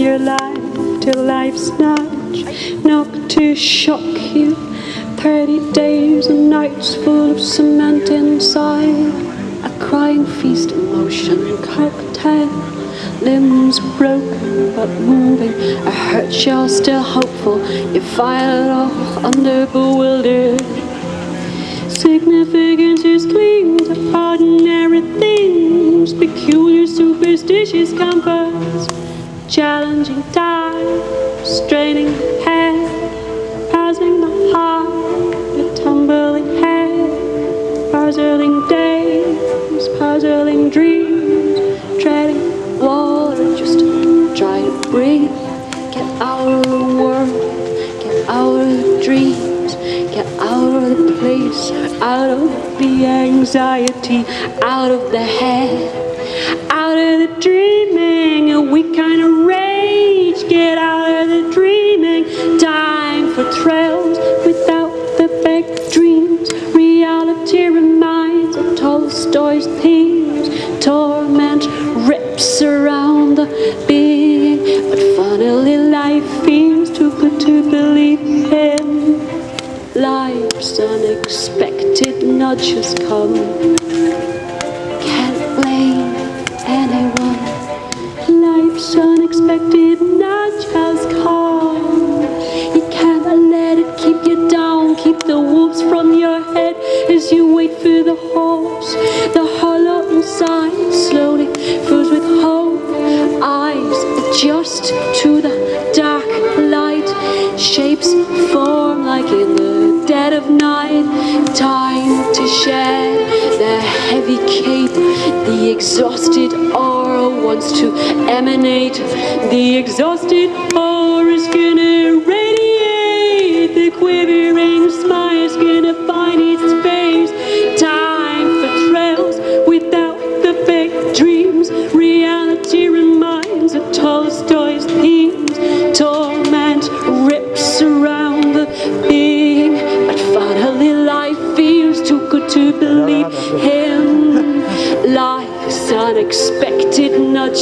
your life till life's nudge knock to shock you. Thirty days and nights full of cement inside. A crying feast in motion, cocktail. Limbs broken but moving. A hurt shell still hopeful. You file all under bewildered. Significance is clean to ordinary things, peculiar superstitious comforts, challenging time, straining the head, passing the heart, the tumbling head, puzzling days, puzzling dreams, treading water, just try to breathe, get out of the world, get out of the dreams, get out of the place, out of the anxiety, out of the head, out of the dreaming, a weak kind of rage, get out of the dreaming, time for trails without the big dreams, reality reminds of Tolstoy's themes, torment rips around the being, but funnily life seems too good to believe in. Life's unexpected nudges come. Unexpected nudge has come. You can't let it keep you down. Keep the wolves from your head as you wait for the horse. The hollow inside slowly fills with hope. Eyes adjust to the dark light. Shapes form like in the dead of night. Time to shed the heavy cape. The exhausted wants to emanate. The exhausted aura is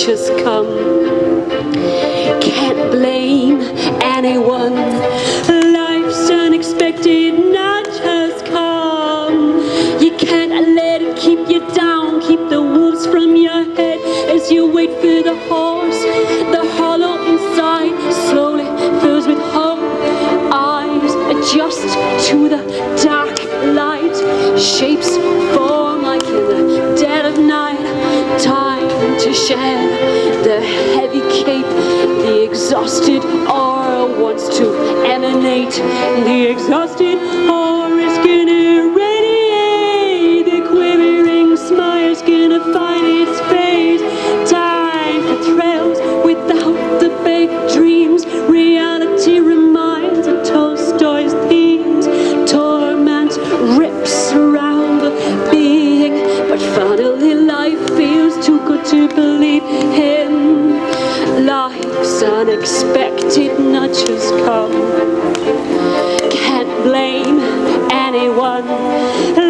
unexpected come. Can't blame anyone. Life's unexpected nudge has come. You can't let it keep you down. Keep the wolves from your head as you wait for the horse. The hollow inside slowly fills with hope. Eyes adjust to the dark light. Shapes form like in the dead of night. Time to shed exhausted aura wants to emanate. The exhausted aura is unexpected nudges come. Can't blame anyone.